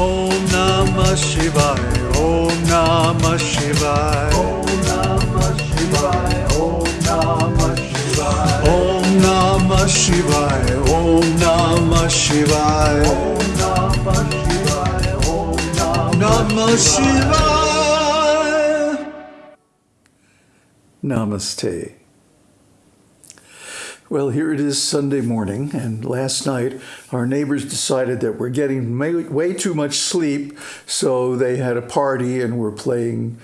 Om Namah Shivaya. Om Namah Shivaya. Om Namah Shivaya. Om Namah Shivaya. Om Namah Shivaya. Om Namah Shivaya. Om Namah Shivaya. Om Namah Shivaya. Namaste. Well, here it is Sunday morning, and last night our neighbors decided that we're getting way, too much sleep, so they had a party and were playing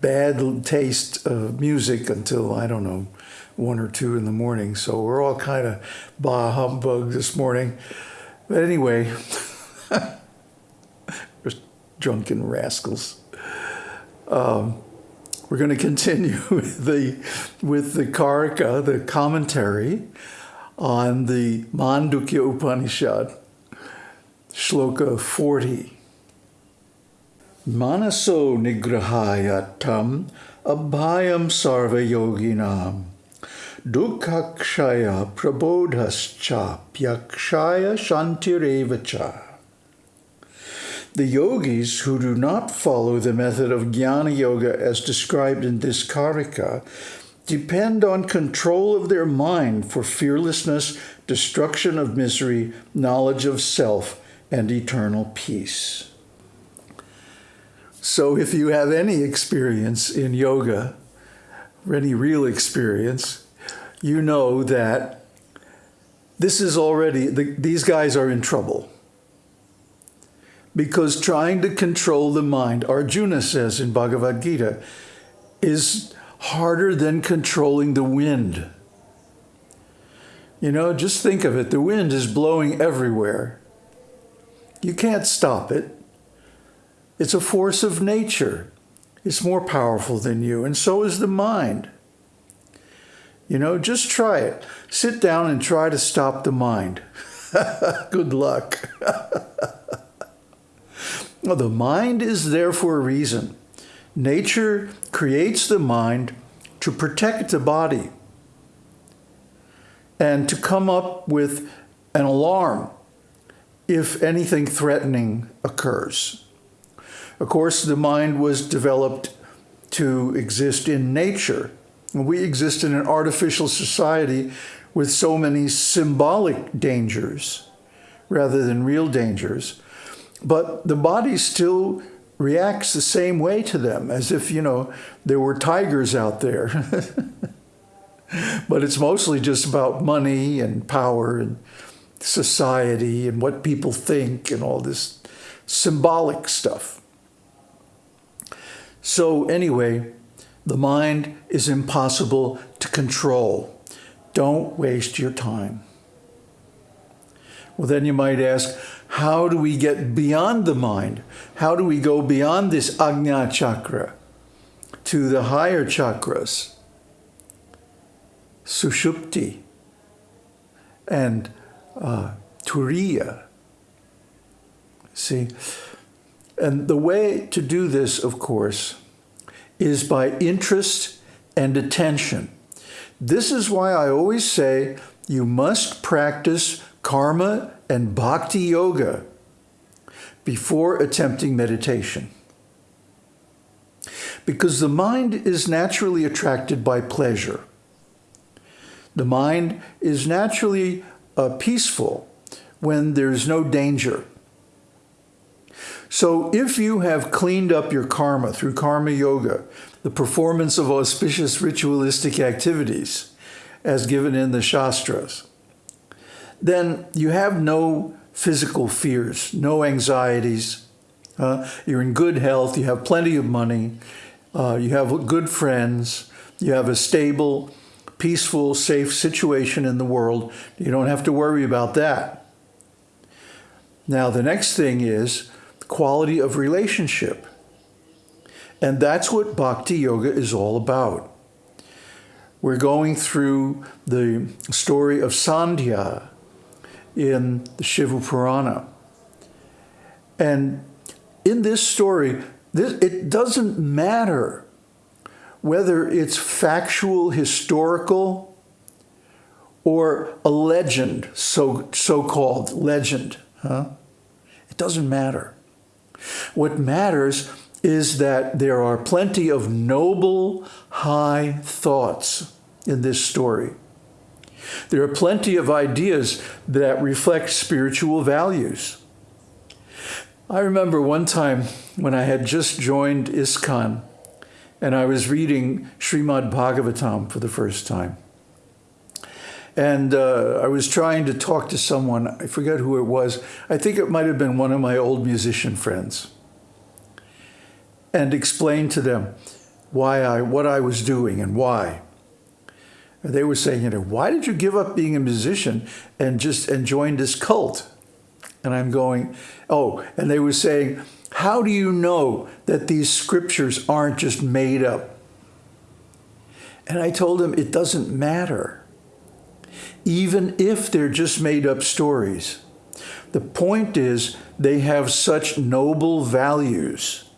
bad taste music until, I don't know, one or two in the morning. So we're all kind of bah humbug this morning. But anyway, just drunken rascals. Um, we're going to continue with the, with the Karika, the commentary on the Mandukya Upanishad, Shloka 40. Manaso nigrahayatam abhayam sarva yoginam dukkakshaya prabodhascha pyakshaya shantirevacha. The yogis who do not follow the method of jnana yoga as described in this karika depend on control of their mind for fearlessness, destruction of misery, knowledge of self, and eternal peace. So if you have any experience in yoga, or any real experience, you know that this is already, the, these guys are in trouble because trying to control the mind, Arjuna says in Bhagavad Gita, is harder than controlling the wind. You know, just think of it. The wind is blowing everywhere. You can't stop it. It's a force of nature. It's more powerful than you, and so is the mind. You know, just try it. Sit down and try to stop the mind. Good luck. The mind is there for a reason. Nature creates the mind to protect the body and to come up with an alarm if anything threatening occurs. Of course, the mind was developed to exist in nature. We exist in an artificial society with so many symbolic dangers rather than real dangers. But the body still reacts the same way to them, as if, you know, there were tigers out there. but it's mostly just about money and power and society and what people think and all this symbolic stuff. So anyway, the mind is impossible to control. Don't waste your time. Well, then you might ask, how do we get beyond the mind? How do we go beyond this Ajna chakra to the higher chakras? Sushupti and uh, Turiya. See? And the way to do this, of course, is by interest and attention. This is why I always say you must practice karma and bhakti yoga before attempting meditation. Because the mind is naturally attracted by pleasure. The mind is naturally uh, peaceful when there's no danger. So if you have cleaned up your karma through karma yoga, the performance of auspicious ritualistic activities, as given in the Shastras, then you have no physical fears, no anxieties. Uh, you're in good health, you have plenty of money, uh, you have good friends, you have a stable, peaceful, safe situation in the world. You don't have to worry about that. Now, the next thing is quality of relationship. And that's what Bhakti Yoga is all about. We're going through the story of Sandhya, in the Shiva Purana. And in this story, this, it doesn't matter whether it's factual, historical, or a legend, so, so-called legend. Huh? It doesn't matter. What matters is that there are plenty of noble, high thoughts in this story. There are plenty of ideas that reflect spiritual values. I remember one time when I had just joined ISKCON and I was reading Srimad Bhagavatam for the first time. And uh, I was trying to talk to someone, I forget who it was. I think it might have been one of my old musician friends. And explain to them why I, what I was doing and why. They were saying, you know, why did you give up being a musician and just and join this cult? And I'm going, oh, and they were saying, how do you know that these scriptures aren't just made up? And I told them it doesn't matter. Even if they're just made up stories. The point is they have such noble values.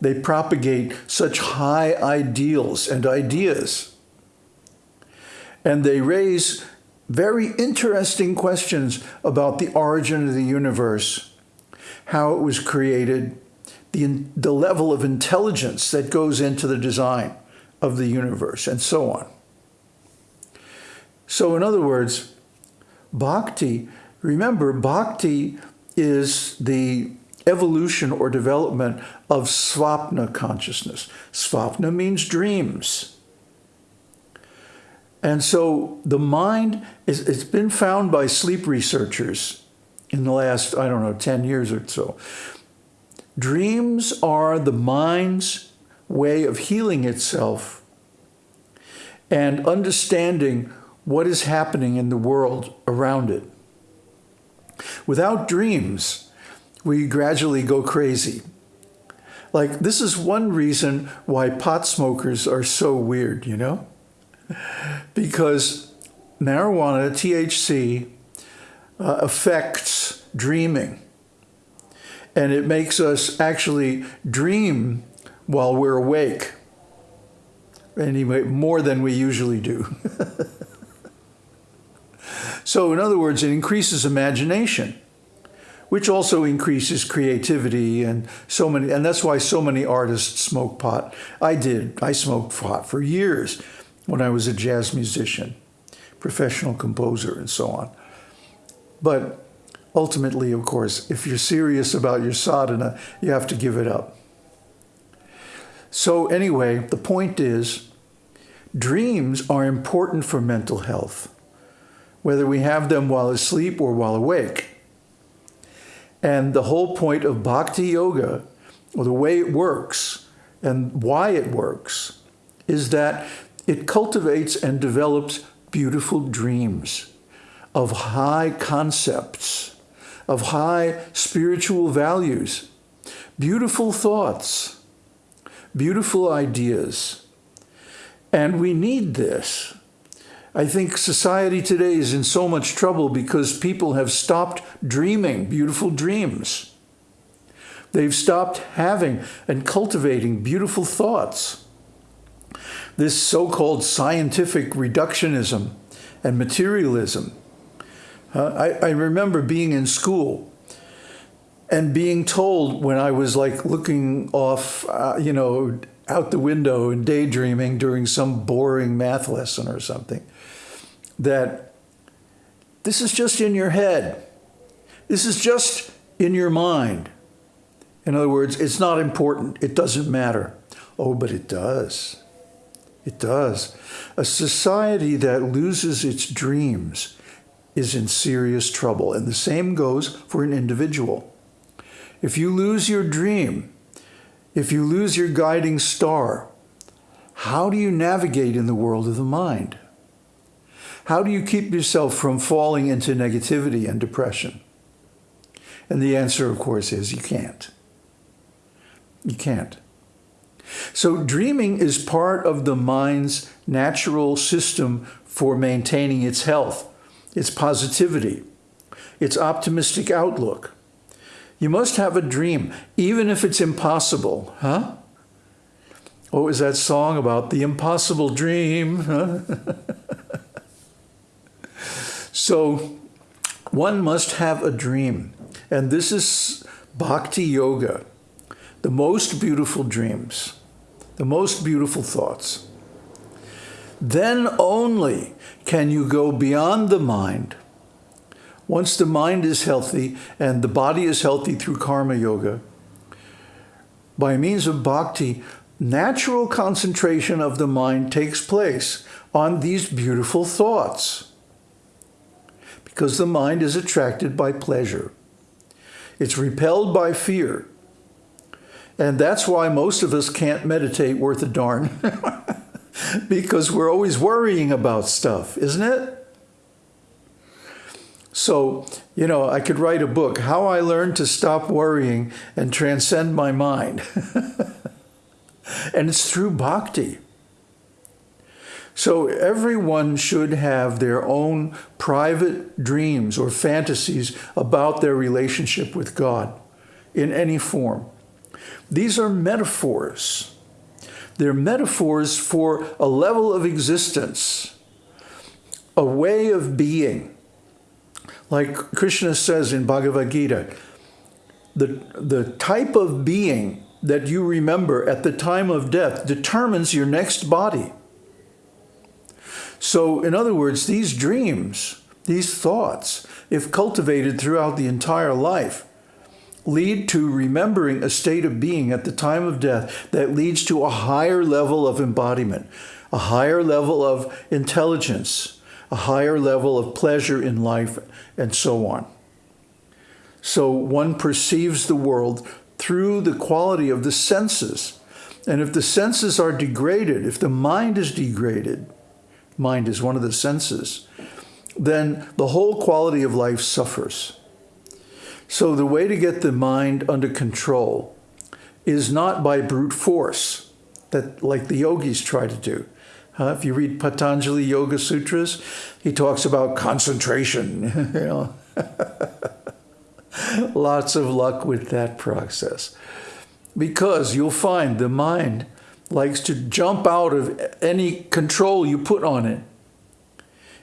They propagate such high ideals and ideas. And they raise very interesting questions about the origin of the universe, how it was created, the, the level of intelligence that goes into the design of the universe, and so on. So in other words, bhakti, remember, bhakti is the evolution or development of svapna consciousness. Svapna means dreams. And so the mind, is, it's been found by sleep researchers in the last, I don't know, 10 years or so. Dreams are the mind's way of healing itself and understanding what is happening in the world around it. Without dreams, we gradually go crazy. Like, this is one reason why pot smokers are so weird, you know? because marijuana, THC, uh, affects dreaming. And it makes us actually dream while we're awake. Anyway, more than we usually do. so in other words, it increases imagination, which also increases creativity and so many, and that's why so many artists smoke pot. I did, I smoked pot for years when I was a jazz musician, professional composer, and so on. But ultimately, of course, if you're serious about your sadhana, you have to give it up. So anyway, the point is, dreams are important for mental health, whether we have them while asleep or while awake. And the whole point of bhakti yoga, or the way it works and why it works, is that it cultivates and develops beautiful dreams of high concepts, of high spiritual values, beautiful thoughts, beautiful ideas. And we need this. I think society today is in so much trouble because people have stopped dreaming beautiful dreams. They've stopped having and cultivating beautiful thoughts this so-called scientific reductionism and materialism. Uh, I, I remember being in school and being told when I was like looking off, uh, you know, out the window and daydreaming during some boring math lesson or something, that this is just in your head. This is just in your mind. In other words, it's not important. It doesn't matter. Oh, but it does. It does. A society that loses its dreams is in serious trouble. And the same goes for an individual. If you lose your dream, if you lose your guiding star, how do you navigate in the world of the mind? How do you keep yourself from falling into negativity and depression? And the answer, of course, is you can't. You can't. So dreaming is part of the mind's natural system for maintaining its health, its positivity, its optimistic outlook. You must have a dream, even if it's impossible, huh? Oh, what was that song about the impossible dream? So one must have a dream. and this is bhakti yoga, the most beautiful dreams, the most beautiful thoughts. Then only can you go beyond the mind. Once the mind is healthy and the body is healthy through karma yoga, by means of bhakti, natural concentration of the mind takes place on these beautiful thoughts because the mind is attracted by pleasure. It's repelled by fear. And that's why most of us can't meditate worth a darn because we're always worrying about stuff, isn't it? So, you know, I could write a book, How I Learned to Stop Worrying and Transcend My Mind. and it's through bhakti. So everyone should have their own private dreams or fantasies about their relationship with God in any form. These are metaphors. They're metaphors for a level of existence, a way of being like Krishna says in Bhagavad Gita, the, the type of being that you remember at the time of death determines your next body. So in other words, these dreams, these thoughts, if cultivated throughout the entire life, lead to remembering a state of being at the time of death that leads to a higher level of embodiment, a higher level of intelligence, a higher level of pleasure in life, and so on. So one perceives the world through the quality of the senses. And if the senses are degraded, if the mind is degraded, mind is one of the senses, then the whole quality of life suffers. So the way to get the mind under control is not by brute force, that like the yogis try to do. Uh, if you read Patanjali Yoga Sutras, he talks about concentration. you know, lots of luck with that process, because you'll find the mind likes to jump out of any control you put on it.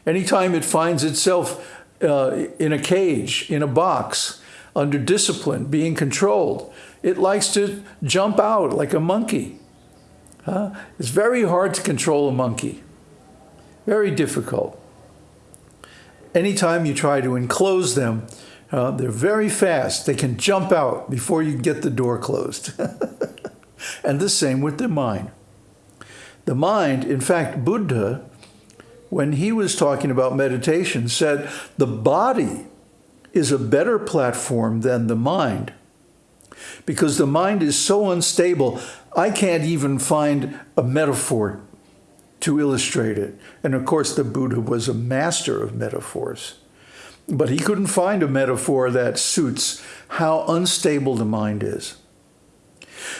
Anytime it finds itself uh, in a cage, in a box, under discipline, being controlled, it likes to jump out like a monkey. Uh, it's very hard to control a monkey. Very difficult. Anytime you try to enclose them, uh, they're very fast. They can jump out before you get the door closed. and the same with the mind. The mind, in fact, Buddha, when he was talking about meditation, said the body is a better platform than the mind because the mind is so unstable, I can't even find a metaphor to illustrate it. And of course, the Buddha was a master of metaphors. But he couldn't find a metaphor that suits how unstable the mind is.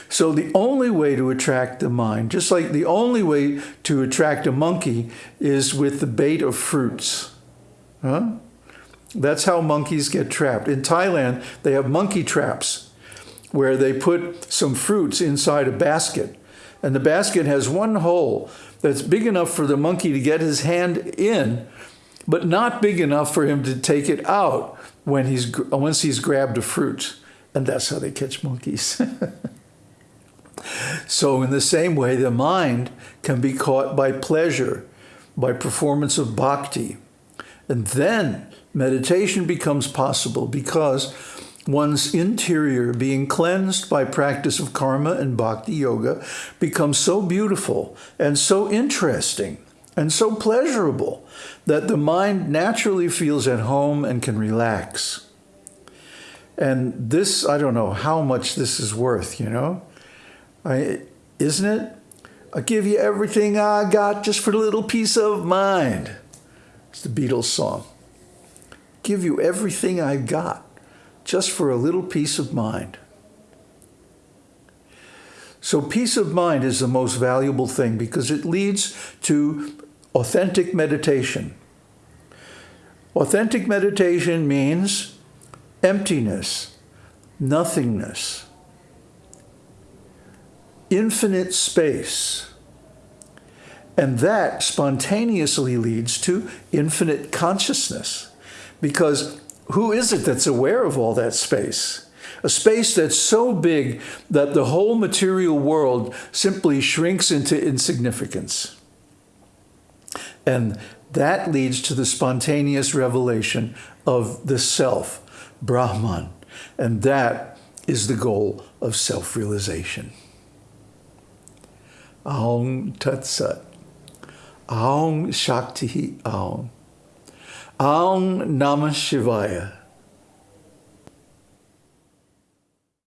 So the only way to attract the mind, just like the only way to attract a monkey is with the bait of fruits. Huh? That's how monkeys get trapped. In Thailand, they have monkey traps where they put some fruits inside a basket. And the basket has one hole that's big enough for the monkey to get his hand in, but not big enough for him to take it out when he's, once he's grabbed a fruit. And that's how they catch monkeys. so in the same way, the mind can be caught by pleasure, by performance of bhakti. And then meditation becomes possible because one's interior being cleansed by practice of karma and bhakti yoga becomes so beautiful and so interesting and so pleasurable that the mind naturally feels at home and can relax. And this, I don't know how much this is worth, you know? I, isn't it? I'll give you everything I got just for a little peace of mind. It's the Beatles song. Give you everything I've got just for a little peace of mind. So peace of mind is the most valuable thing because it leads to authentic meditation. Authentic meditation means emptiness, nothingness, infinite space. And that spontaneously leads to infinite consciousness because who is it that's aware of all that space? A space that's so big that the whole material world simply shrinks into insignificance. And that leads to the spontaneous revelation of the self, Brahman. And that is the goal of self-realization. Aum Tat Sat. Aum Shakti Aum. Aum Namah Shivaya.